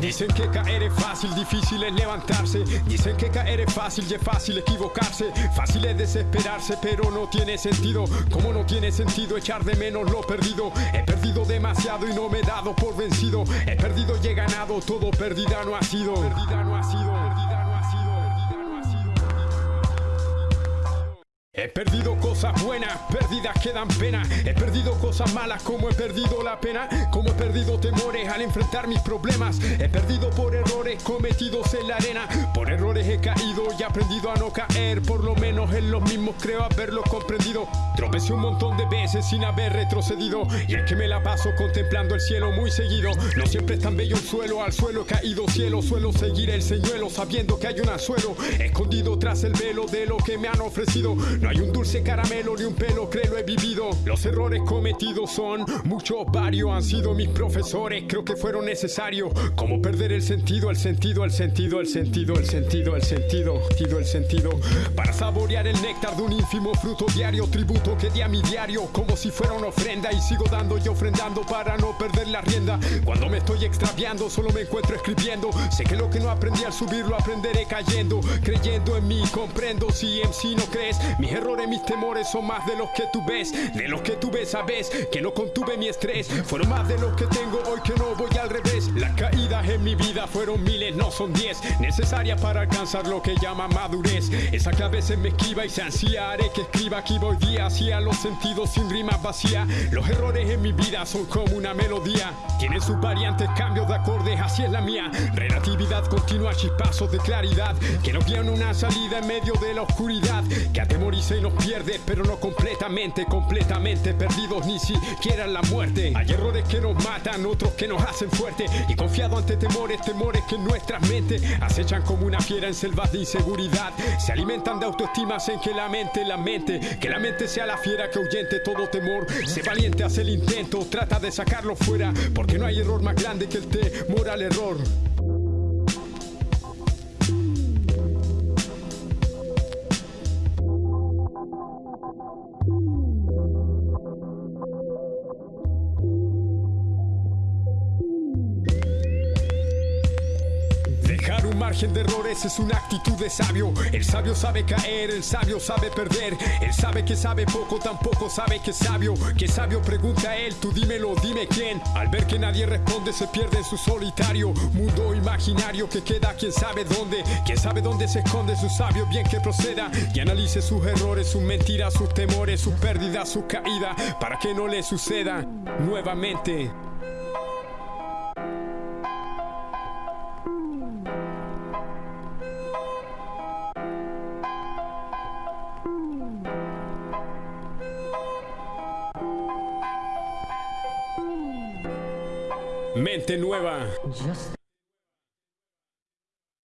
Dicen que caer es fácil, difícil es levantarse. Dicen que caer es fácil y es fácil equivocarse. Fácil es desesperarse, pero no tiene sentido. Como no tiene sentido echar de menos lo perdido. He perdido demasiado y no me he dado por vencido. He perdido y he ganado, todo perdida no ha sido. Perdida no ha sido. He perdido cosas buenas, perdidas que dan pena. He perdido cosas malas como he perdido la pena. Como he perdido temores al enfrentar mis problemas. He perdido por errores cometidos en la arena. Por errores he caído y aprendido a no caer. Por lo menos en los mismos creo haberlo comprendido. Tropecé un montón de veces sin haber retrocedido. Y es que me la paso contemplando el cielo muy seguido. No siempre es tan bello el suelo, al suelo he caído cielo. Suelo seguir el señuelo sabiendo que hay un anzuelo. Escondido tras el velo de lo que me han ofrecido. No hay un dulce caramelo ni un pelo, creo he vivido. Los errores cometidos son muchos, varios han sido mis profesores. Creo que fueron necesarios. Como perder el sentido, el sentido, el sentido, el sentido, el sentido, el sentido, el sentido, el sentido. Para saborear el néctar de un ínfimo fruto diario, tributo que di a mi diario, como si fuera una ofrenda. Y sigo dando y ofrendando para no perder la rienda. Cuando me estoy extraviando, solo me encuentro escribiendo. Sé que lo que no aprendí al subir lo aprenderé cayendo. Creyendo en mí, comprendo si en sí no crees. Mis errores, mis temores son más de los que tú ves. De los que tú ves, sabes que no contuve mi estrés. Fueron más de los que tengo hoy que no voy al revés. Las caídas en mi vida fueron miles, son diez. Necesarias para alcanzar lo que llama madurez. Esa a veces me esquiva y se ansía. Haré que escriba aquí voy día hacia los sentidos sin rimas vacía. Los errores en mi vida son como una melodía. Tienen sus variantes, cambios de acordes, así es la mía. Relatividad continua, chispazos de claridad. Que nos guían una salida en medio de la oscuridad. Que atemoriza y nos pierde, pero no completamente, completamente perdidos, ni siquiera en la muerte. Hay errores que nos matan, otros que nos hacen fuerte. Y confiado ante temores, temores que en nuestras mentes acechan como una fiera en selvas de inseguridad. Se alimentan de autoestimas en que la mente, la mente, que la mente sea la fiera que ahuyente todo temor. Sé valiente, hace el intento, trata de sacarlo fuera, porque no hay error más grande que el temor al error. Dejar un margen de errores es una actitud de sabio. El sabio sabe caer, el sabio sabe perder. Él sabe que sabe poco, tampoco sabe que es sabio. Que sabio pregunta a él, tú dímelo, dime quién. Al ver que nadie responde, se pierde en su solitario mundo imaginario que queda quién sabe dónde. Quién sabe dónde se esconde su sabio, bien que proceda y analice sus errores, sus mentiras, sus temores, sus pérdidas, sus caídas, para que no le suceda nuevamente. Mente nueva.